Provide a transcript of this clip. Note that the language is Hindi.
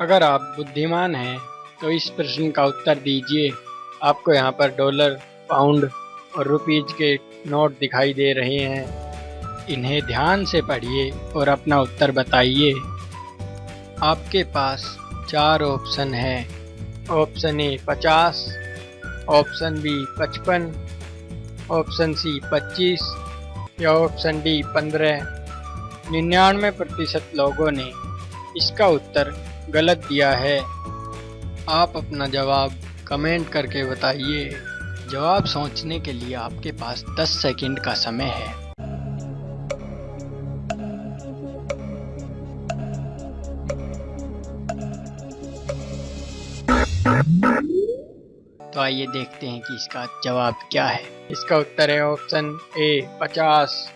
अगर आप बुद्धिमान हैं तो इस प्रश्न का उत्तर दीजिए। आपको यहाँ पर डॉलर, पाउंड और रुपीज़ के नोट दिखाई दे रहे हैं। इन्हें ध्यान से पढ़िए और अपना उत्तर बताइए। आपके पास चार ऑप्शन है। ऑप्शन ए पचास, ऑप्शन बी पचपन, ऑप्शन सी पच्चीस या ऑप्शन डी पंद्रह। निन्यानवे प्रतिशत लोगों ने इसका उत्तर गलत दिया है। आप अपना जवाब कमेंट करके बताइए। जवाब सोचने के लिए आपके पास 10 सेकंड का समय है। तो आइए देखते हैं कि इसका जवाब क्या है। इसका उत्तर है ऑप्शन ए, पचास।